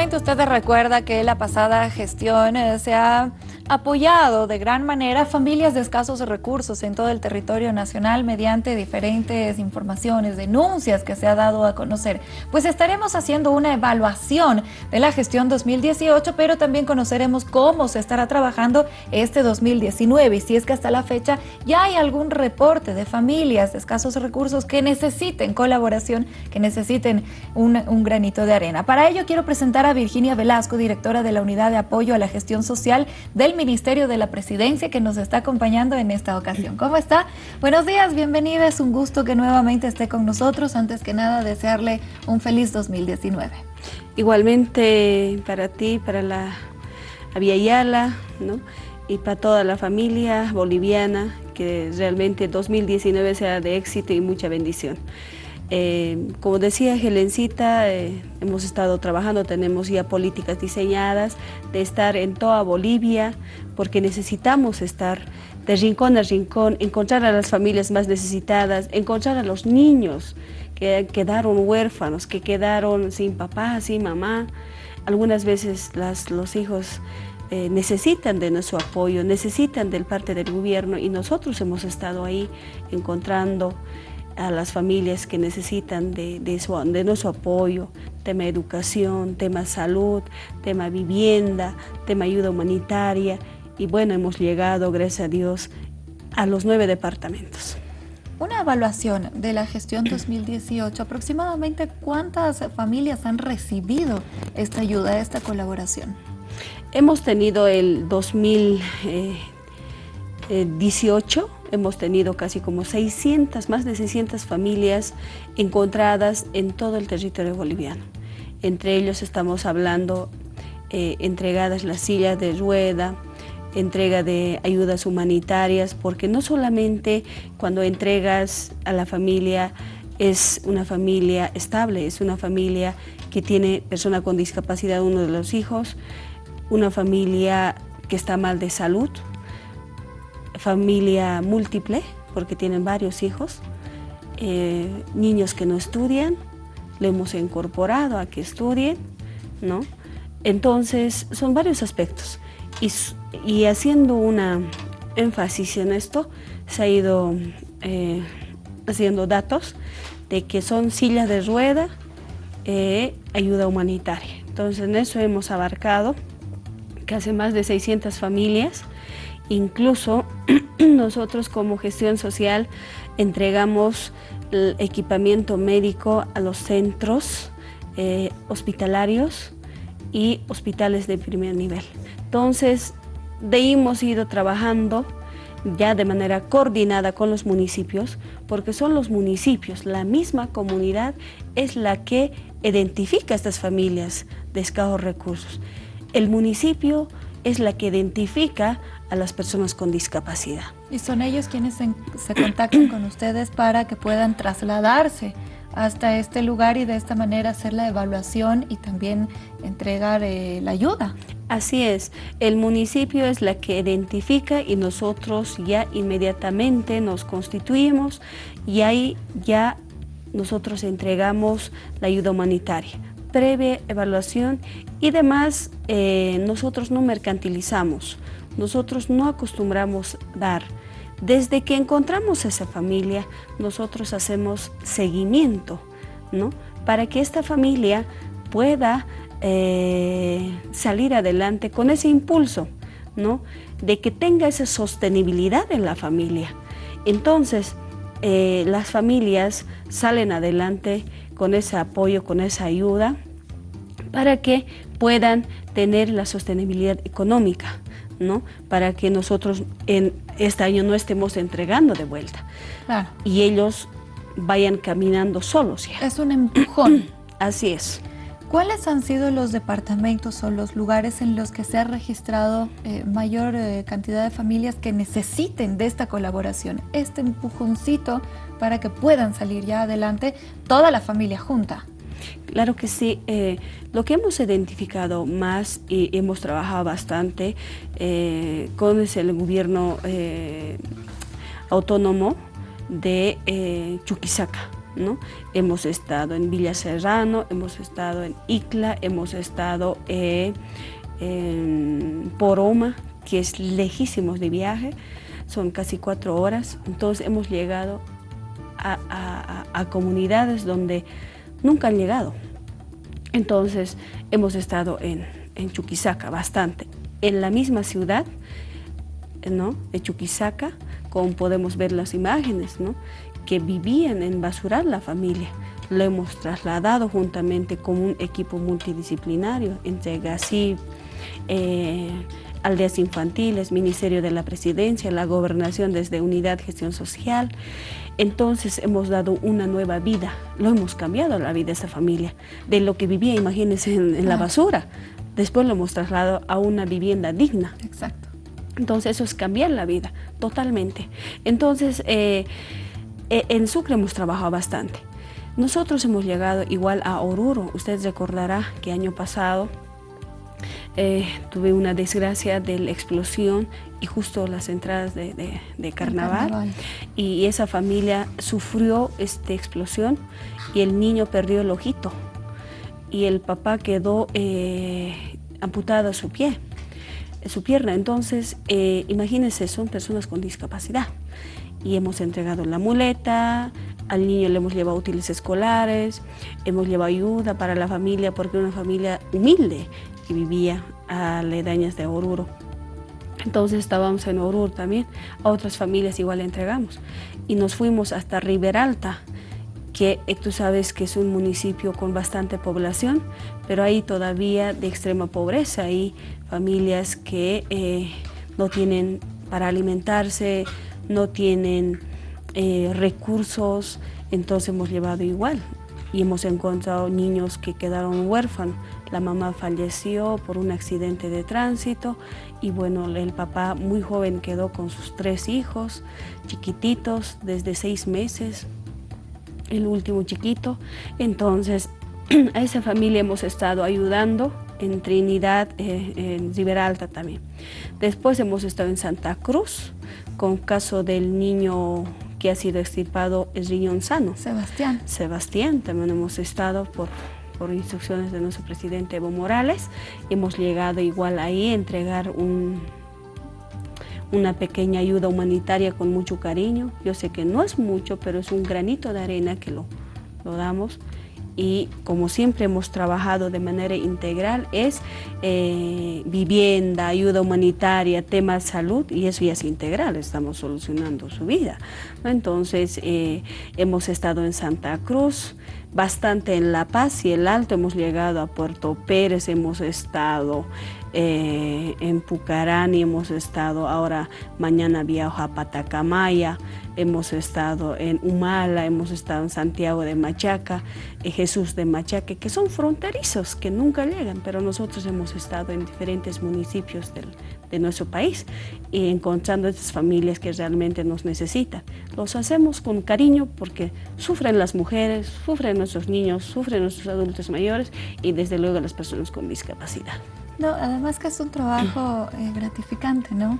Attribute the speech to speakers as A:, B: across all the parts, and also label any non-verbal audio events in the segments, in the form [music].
A: Seguramente usted recuerda que la pasada gestión eh, se ha apoyado de gran manera a familias de escasos recursos en todo el territorio nacional mediante diferentes informaciones, denuncias que se ha dado a conocer. Pues estaremos haciendo una evaluación de la gestión 2018, pero también conoceremos cómo se estará trabajando este 2019 y si es que hasta la fecha ya hay algún reporte de familias de escasos recursos que necesiten colaboración, que necesiten un, un granito de arena. Para ello quiero presentar a Virginia Velasco, directora de la Unidad de Apoyo a la Gestión Social del Ministerio de la Presidencia, que nos está acompañando en esta ocasión. ¿Cómo está? Buenos días, bienvenida. Es un gusto que nuevamente esté con nosotros. Antes que nada, desearle un feliz 2019.
B: Igualmente para ti, para la Avia Yala, ¿no? y para toda la familia boliviana, que realmente 2019 sea de éxito y mucha bendición. Eh, como decía Helencita, eh, hemos estado trabajando, tenemos ya políticas diseñadas de estar en toda Bolivia, porque necesitamos estar de rincón a rincón, encontrar a las familias más necesitadas, encontrar a los niños que quedaron huérfanos, que quedaron sin papá, sin mamá. Algunas veces los hijos eh, necesitan de nuestro apoyo, necesitan del parte del gobierno y nosotros hemos estado ahí encontrando a las familias que necesitan de, de, nuestro apoyo, tema educación, tema salud, tema vivienda, tema ayuda humanitaria y bueno, hemos llegado, gracias a Dios, a los nueve departamentos.
A: Una evaluación de la gestión 2018, aproximadamente cuántas familias han recibido esta ayuda, esta colaboración.
B: Hemos tenido el 2018 Hemos tenido casi como 600, más de 600 familias encontradas en todo el territorio boliviano. Entre ellos estamos hablando eh, entregadas las sillas de rueda, entrega de ayudas humanitarias, porque no solamente cuando entregas a la familia es una familia estable, es una familia que tiene persona con discapacidad, uno de los hijos, una familia que está mal de salud, familia múltiple, porque tienen varios hijos, eh, niños que no estudian, le hemos incorporado a que estudien, ¿no? Entonces, son varios aspectos. Y, haciendo una énfasis en esto, se ha ido eh, haciendo datos de que son sillas de rueda, eh, ayuda humanitaria. Entonces, en eso hemos abarcado casi más de 600 familias, Incluso [clears throat] nosotros como gestión social entregamos el equipamiento médico a los centros eh, hospitalarios y hospitales de primer nivel. Entonces, de ahí hemos ido trabajando ya de manera coordinada con los municipios, porque son los municipios, la misma comunidad es la que identifica a estas familias de escasos recursos. El municipio es la que identifica a las personas con discapacidad.
A: Y son ellos quienes se, contactan con ustedes para que puedan trasladarse hasta este lugar y de esta manera hacer la evaluación y también entregar eh, la ayuda.
B: Así es, el municipio es la que identifica y nosotros ya inmediatamente nos constituimos y ahí ya nosotros entregamos la ayuda humanitaria previa evaluación y demás eh, nosotros no mercantilizamos, nosotros no acostumbramos dar. Desde que encontramos esa familia, nosotros hacemos seguimiento, ¿no? Para que esta familia pueda eh, salir adelante con ese impulso, ¿no? De que tenga esa sostenibilidad en la familia. Entonces, eh, las familias salen adelante con ese apoyo, con esa ayuda, para que puedan tener la sostenibilidad económica, ¿no? Para que nosotros en este año no estemos entregando de vuelta. Y ellos vayan caminando solos ya.
A: Es un empujón. [clears throat]
B: Así es.
A: ¿Cuáles han sido los departamentos o los lugares en los que se ha registrado eh, mayor eh, cantidad de familias que necesiten de esta colaboración, este empujoncito para que puedan salir ya adelante toda la familia junta?
B: Claro que sí. Eh, lo que hemos identificado más y hemos trabajado bastante con el gobierno autónomo de Chuquisaca Hemos estado en Villa Serrano, hemos estado en Icla, hemos estado eh, en Poroma, que es lejísimos de viaje, son casi cuatro horas, entonces hemos llegado a, comunidades donde nunca han llegado. Entonces hemos estado en, en Chuquisaca bastante, en la misma ciudad ¿no? de Chuquisaca, como podemos ver las imágenes, ¿no? Que vivían en Basural la familia. Lo hemos trasladado juntamente con un equipo multidisciplinario entre GACIP, eh, aldeas infantiles, Ministerio de la Presidencia, la Gobernación desde Unidad Gestión Social. Entonces hemos dado una nueva vida, lo hemos cambiado la vida de esa familia, de lo que vivía, imagínense, en, la basura. Después lo hemos trasladado a una vivienda digna.
A: Exacto.
B: Entonces eso es cambiar la vida, totalmente. Entonces, eh, eh, en Sucre hemos trabajado bastante. Nosotros hemos llegado igual a Oruro. Ustedes recordará que año pasado eh, tuve una desgracia de la explosión y justo las entradas de, carnaval, y esa familia sufrió esta explosión y el niño perdió el ojito y el papá quedó eh, amputada su pie, su pierna. Entonces, eh, imagínense, son personas con discapacidad y hemos entregado la muleta, al niño le hemos llevado útiles escolares, hemos llevado ayuda para la familia porque era una familia humilde que vivía a ledañas de Oruro. Entonces estábamos en Oruro también, a otras familias igual le entregamos. Y nos fuimos hasta Riberalta, que eh, tú sabes que es un municipio con bastante población, pero ahí todavía de extrema pobreza, hay familias que eh, no tienen para alimentarse, no tienen eh, recursos, entonces hemos llevado igual y hemos encontrado niños que quedaron huérfanos. La mamá falleció por un accidente de tránsito y bueno, el papá muy joven quedó con sus tres hijos, chiquititos, desde seis meses, el último chiquito. Entonces, [clears throat] a esa familia hemos estado ayudando en Trinidad, eh, en Riberalta también. Después hemos estado en Santa Cruz, con caso del niño que ha sido extirpado el riñón sano.
A: Sebastián.
B: Sebastián, también hemos estado por, por instrucciones de nuestro presidente Evo Morales. Hemos llegado igual ahí a entregar un, una pequeña ayuda humanitaria con mucho cariño. Yo sé que no es mucho, pero es un granito de arena que lo, lo damos y como siempre hemos trabajado de manera integral es eh, vivienda, ayuda humanitaria, tema de salud y eso ya es integral, estamos solucionando su vida. Entonces eh, hemos estado en Santa Cruz, bastante en La Paz y el Alto, hemos llegado a Puerto Pérez, hemos estado eh, en Pucarani, hemos estado ahora mañana viajo a Patacamaya, hemos estado en Humala, hemos estado en Santiago de Machaca, eh, Jesús de Machaque, que son fronterizos, que nunca llegan, pero nosotros hemos estado en diferentes municipios de nuestro país y encontrando estas familias que realmente nos necesitan. Los hacemos con cariño porque sufren las mujeres, sufren nuestros niños, sufren nuestros adultos mayores y desde luego las personas con discapacidad.
A: No, además que es un trabajo eh, gratificante, ¿no?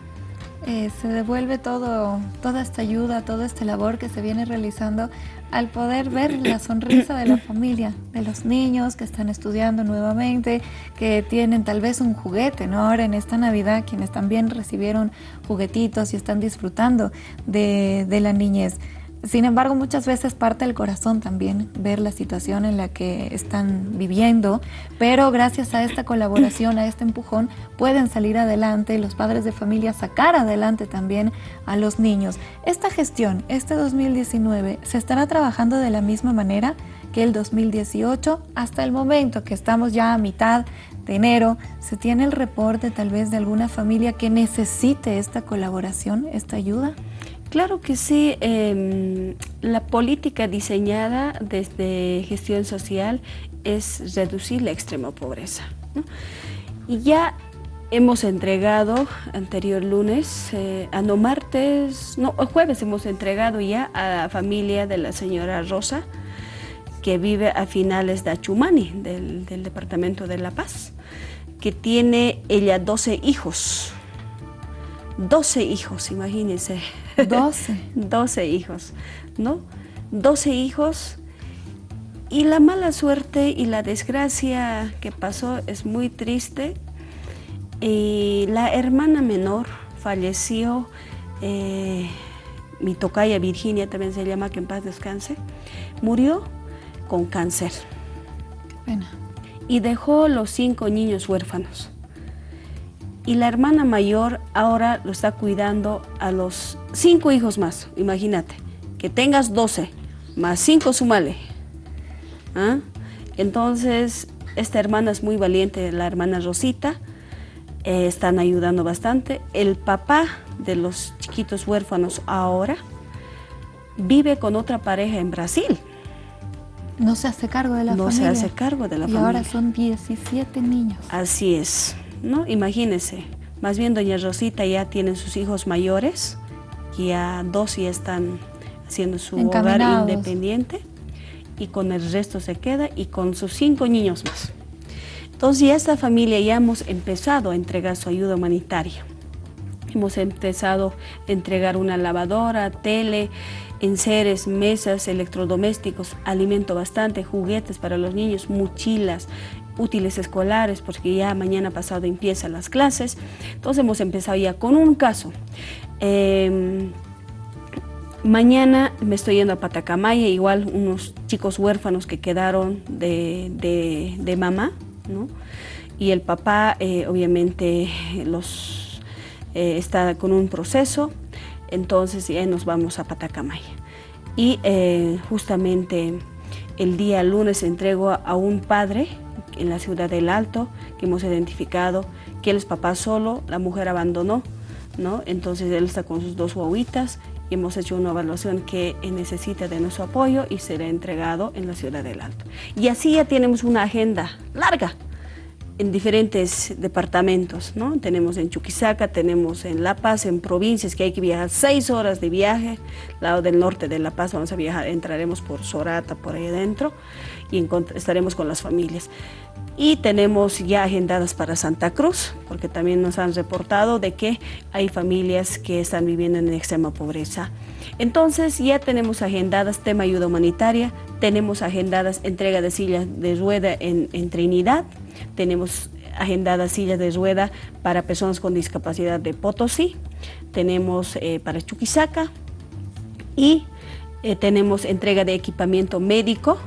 A: Eh, se devuelve todo, toda esta ayuda, toda esta labor que se viene realizando al poder ver la sonrisa de la [coughs] familia, de los niños que están estudiando nuevamente, que tienen tal vez un juguete, ¿no? Ahora en esta Navidad quienes también recibieron juguetitos y están disfrutando de, de la niñez. Sin embargo, muchas veces parte del corazón también ver la situación en la que están viviendo, pero gracias a esta colaboración, a este empujón, pueden salir adelante, los padres de familia sacar adelante también a los niños. Esta gestión, este 2019, ¿se estará trabajando de la misma manera que el 2018? Hasta el momento que estamos ya a mitad de enero, ¿se tiene el reporte tal vez de alguna familia que necesite esta colaboración, esta ayuda?
B: Claro que sí, em, la política diseñada desde gestión social es reducir la extrema pobreza. Y ya hemos entregado, anterior lunes, eh, a no martes, no, jueves hemos entregado ya a la familia de la señora Rosa, que vive a finales de Achumani, del, del departamento de La Paz, que tiene ella 12 hijos. 12 hijos, imagínense.
A: 12.
B: 12 [laughs] hijos, ¿no? 12 hijos y la mala suerte y la desgracia que pasó es muy triste. Y la hermana menor falleció, eh, mi tocaya Virginia también se llama, que en paz descanse, murió con cáncer. Y dejó los cinco niños huérfanos. Y la hermana mayor ahora lo está cuidando a los cinco hijos más, imagínate, que tengas doce, más cinco sumale. ¿Ah? Entonces, esta hermana es muy valiente, la hermana Rosita, eh, están ayudando bastante. El papá de los chiquitos huérfanos ahora vive con otra pareja en Brasil.
A: No se hace cargo de la
B: familia.
A: No
B: se hace cargo de la familia.
A: Y ahora son 17 niños.
B: Así es, ¿no? Imagínense. Más bien doña Rosita ya tiene sus hijos mayores, ya dos ya están haciendo su hogar independiente y con el resto se queda y con sus cinco niños más. Entonces ya esta familia ya hemos empezado a entregar su ayuda humanitaria. Hemos empezado a entregar una lavadora, tele, enseres, mesas, electrodomésticos, alimento bastante, juguetes para los niños, mochilas, útiles escolares, porque ya mañana pasado empiezan las clases. Entonces hemos empezado ya con un caso. Em, mañana me estoy yendo a Patacamaya, igual unos chicos huérfanos que quedaron de, mamá, ¿no? Y el papá, eh, obviamente, los, eh, está con un proceso entonces ya nos vamos a Patacamaya. Y eh, justamente el día lunes entrego a, un padre en la ciudad del Alto, que hemos identificado que él es papá solo, la mujer abandonó, ¿no? entonces él está con sus dos guaguitas y hemos hecho una evaluación que necesita de nuestro apoyo y será entregado en la ciudad del Alto. Y así ya tenemos una agenda larga, en diferentes departamentos, ¿no? Tenemos en Chuquisaca, tenemos en La Paz, en provincias que hay que viajar seis horas de viaje, lado del norte de La Paz vamos a viajar, entraremos por Sorata, por ahí adentro, y estaremos con las familias. Y tenemos ya agendadas para Santa Cruz, porque también nos han reportado de que hay familias que están viviendo en extrema pobreza. Entonces ya tenemos agendadas tema ayuda humanitaria, tenemos agendadas entrega de sillas de rueda en, en Trinidad, tenemos agendadas sillas de rueda para personas con discapacidad de Potosí, tenemos eh, para Chuquisaca y eh, tenemos entrega de equipamiento médico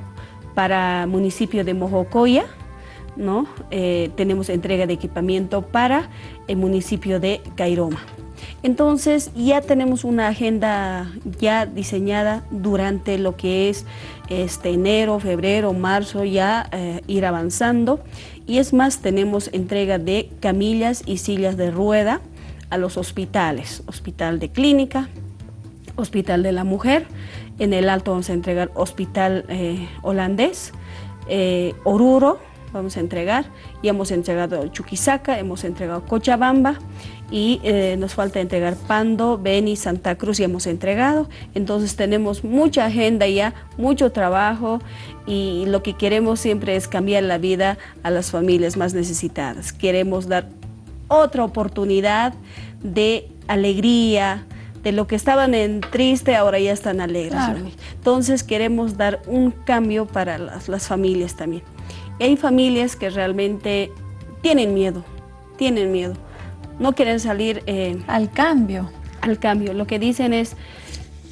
B: para municipio de Mojocoya, ¿no? Eh, tenemos entrega de equipamiento para el municipio de Cairoma. Entonces ya tenemos una agenda ya diseñada durante lo que es este enero, febrero, marzo, ya ir avanzando y es más, tenemos entrega de camillas y sillas de rueda a los hospitales, hospital de clínica, hospital de la mujer, en el alto vamos a entregar hospital eh, holandés, eh, Oruro, vamos a entregar, y hemos entregado Chuquisaca, hemos entregado Cochabamba, y eh, nos falta entregar Pando, Beni, Santa Cruz y hemos entregado. Entonces tenemos mucha agenda ya, mucho trabajo y lo que queremos siempre es cambiar la vida a las familias más necesitadas. Queremos dar otra oportunidad de alegría, de lo que estaban en triste, ahora ya están alegres. Entonces queremos dar un cambio para las, las familias también. Y hay familias que realmente tienen miedo, tienen miedo no quieren salir...
A: Eh, al cambio.
B: Al cambio. Lo que dicen es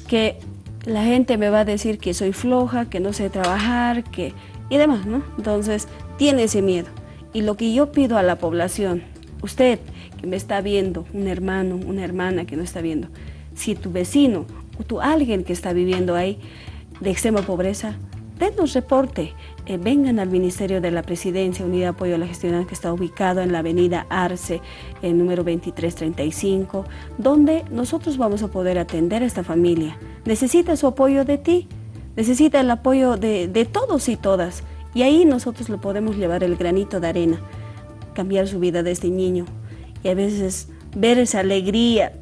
B: que la gente me va a decir que soy floja, que no sé trabajar, que y demás, ¿no? Entonces, tiene ese miedo. Y lo que yo pido a la población, usted que me está viendo, un hermano, una hermana que no está viendo, si tu vecino o tu alguien que está viviendo ahí de extrema pobreza, denos reporte, eh, vengan al Ministerio de la Presidencia, Unidad de Apoyo a la Gestión, que está ubicado en la avenida Arce, número 2335, donde nosotros vamos a poder atender a esta familia. Necesita su apoyo de ti, necesita el apoyo de, de todos y todas, y ahí nosotros le podemos llevar el granito de arena, cambiar su vida de este niño, y a veces ver esa alegría,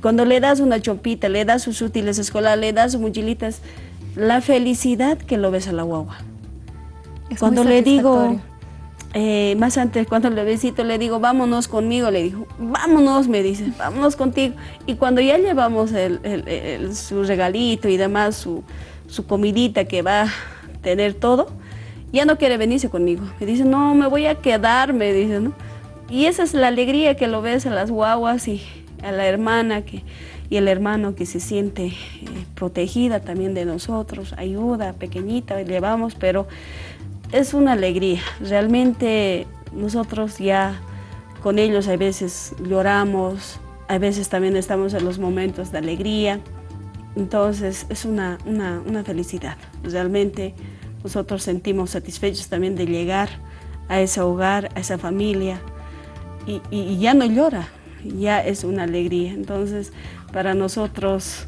B: cuando le das una chompita, le das sus útiles escolares, le das sus mochilitas, la felicidad que lo ves a la guagua. cuando le digo, eh, más antes, cuando le besito, le digo, vámonos conmigo, le digo, vámonos, me dice, vámonos contigo. Y cuando ya llevamos su regalito y demás, su, su comidita que va tener todo, ya no quiere venirse conmigo. Me dice, no, me voy a quedar, me dice, ¿no? Y esa es la alegría que lo ves a las guaguas y a la hermana que, y el hermano que se siente eh, protegida también de nosotros, ayuda, pequeñita, llevamos, pero es una alegría. Realmente nosotros ya con ellos a veces lloramos, a veces también estamos en los momentos de alegría, entonces es una, una, felicidad. Realmente nosotros sentimos satisfechos también de llegar a ese hogar, a esa familia y, ya no llora, ya es una alegría. Entonces para nosotros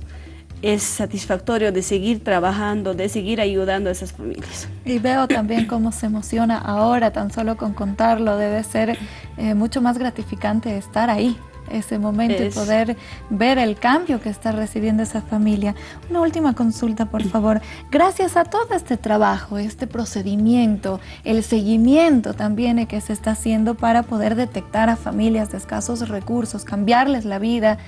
B: es satisfactorio de seguir trabajando, de seguir ayudando a esas familias.
A: Y veo también [clears throat] cómo se emociona ahora, tan solo con contarlo, debe ser eh, mucho más gratificante estar ahí, ese momento y poder ver el cambio que está recibiendo esa familia. Una última consulta, por favor. Gracias a todo este trabajo, este procedimiento, el seguimiento también que se está haciendo para poder detectar a familias de escasos recursos, cambiarles la vida,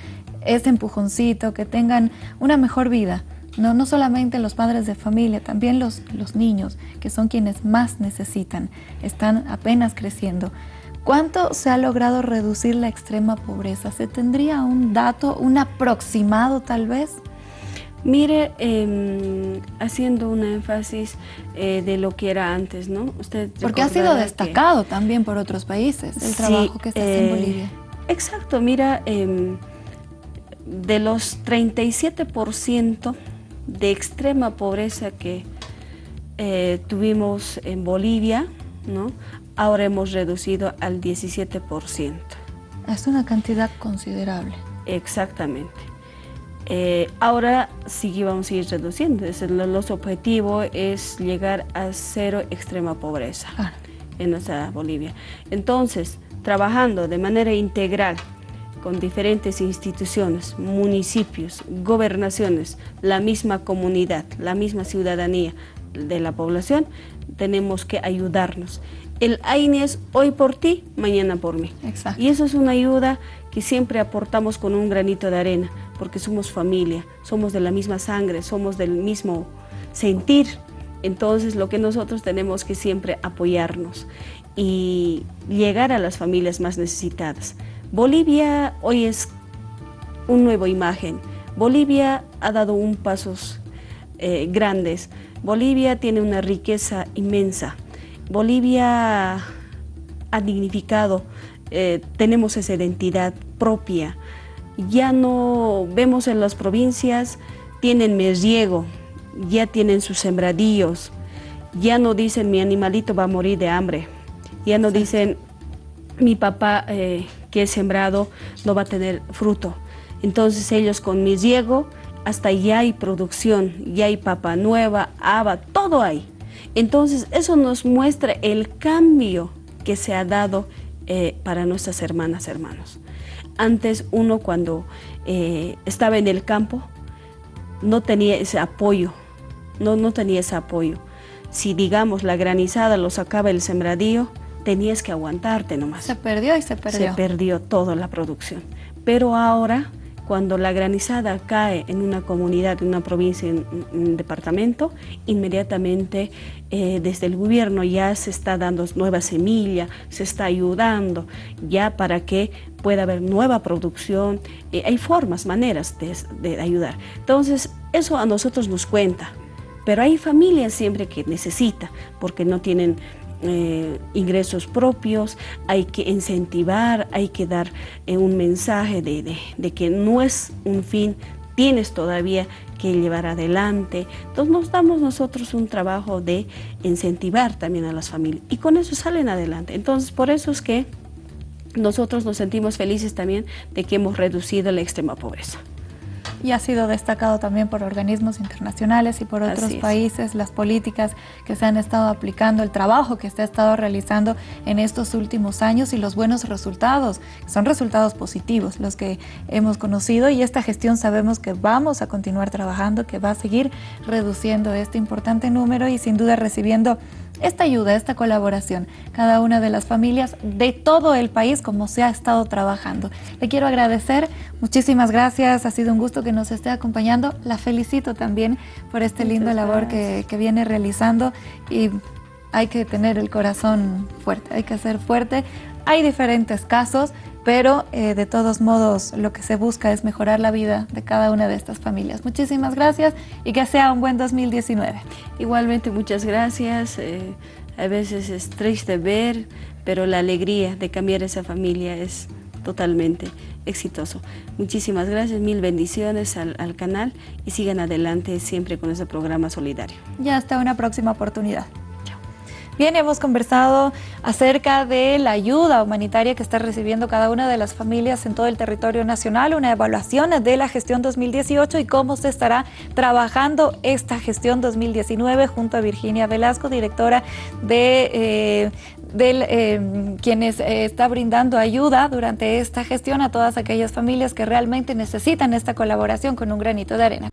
A: ese empujoncito, que tengan una mejor vida. No, no solamente los padres de familia, también los, los niños, que son quienes más necesitan, están apenas creciendo. ¿Cuánto se ha logrado reducir la extrema pobreza? ¿Se tendría un dato, un aproximado tal vez?
B: Mire, em, haciendo un énfasis eh, de lo que era antes, ¿no?
A: Usted Porque ha sido destacado también por otros países el trabajo que está haciendo en eh, Bolivia.
B: Exacto, mira, em, de los 37% de extrema pobreza que eh, tuvimos en Bolivia, ¿no? Ahora hemos reducido al 17%.
A: Es una cantidad considerable.
B: Exactamente. Eh, ahora sí vamos a ir reduciendo. los objetivos es llegar a cero extrema pobreza en nuestra Bolivia. Entonces, trabajando de manera integral con diferentes instituciones, municipios, gobernaciones, la misma comunidad, la misma ciudadanía de la población, tenemos que ayudarnos. El AINE es hoy por ti, mañana por mí. Y eso es una ayuda que siempre aportamos con un granito de arena, porque somos familia, somos de la misma sangre, somos del mismo sentir. Entonces lo que nosotros tenemos que siempre apoyarnos y llegar a las familias más necesitadas. Bolivia hoy es un nuevo imagen. Bolivia ha dado un pasos eh, grandes. Bolivia tiene una riqueza inmensa. Bolivia ha dignificado, eh, tenemos esa identidad propia. Ya no vemos en las provincias, tienen mesiego, ya tienen sus sembradíos, ya no dicen mi animalito va a morir de hambre, ya no dicen mi papá eh, que he sembrado no va a tener fruto. Entonces ellos con mi riego, hasta ya hay producción, ya hay papa nueva, haba, todo hay. Entonces eso nos muestra el cambio que se ha dado eh, para nuestras hermanas, hermanos. Antes uno cuando eh, estaba en el campo no tenía ese apoyo, no, no tenía ese apoyo. Si digamos la granizada lo sacaba el sembradío, tenías que aguantarte nomás.
A: Se perdió y se perdió.
B: Se perdió toda la producción. Pero ahora, cuando la granizada cae en una comunidad, en una provincia, en un departamento, inmediatamente eh, desde el gobierno ya se está dando nueva semilla, se está ayudando ya para que pueda haber nueva producción. Eh, hay formas, maneras de, de ayudar. Entonces, eso a nosotros nos cuenta. Pero hay familias siempre que necesita, porque no tienen eh, ingresos propios, hay que incentivar, hay que dar eh, un mensaje de, de, que no es un fin, tienes todavía que llevar adelante. Entonces nos damos nosotros un trabajo de incentivar también a las familias y con eso salen adelante. Entonces por eso es que nosotros nos sentimos felices también de que hemos reducido la extrema pobreza
A: y ha sido destacado también por organismos internacionales y por otros países, las políticas que se han estado aplicando, el trabajo que se ha estado realizando en estos últimos años y los buenos resultados, son resultados positivos los que hemos conocido. Y esta gestión sabemos que vamos a continuar trabajando, que va a seguir reduciendo este importante número y sin duda recibiendo esta ayuda, esta colaboración, cada una de las familias de todo el país como se ha estado trabajando. Le quiero agradecer, muchísimas gracias, ha sido un gusto que nos esté acompañando, la felicito también por este lindo labor que, que viene realizando y hay que tener el corazón fuerte, hay que ser fuerte. Hay diferentes casos, pero eh, de todos modos lo que se busca es mejorar la vida de cada una de estas familias. Muchísimas gracias y que sea un buen 2019.
B: Igualmente muchas gracias. Eh, a veces es triste ver, pero la alegría de cambiar esa familia es totalmente exitoso. Muchísimas gracias, mil bendiciones al, al canal y sigan adelante siempre con ese programa solidario.
A: Ya hasta una próxima oportunidad. Bien, hemos conversado acerca de la ayuda humanitaria que está recibiendo cada una de las familias en todo el territorio nacional, una evaluación de la gestión 2018 y cómo se estará trabajando esta gestión 2019 junto a Virginia Velasco, directora de, eh, eh, quienes eh, está brindando ayuda durante esta gestión a todas aquellas familias que realmente necesitan esta colaboración con un granito de arena.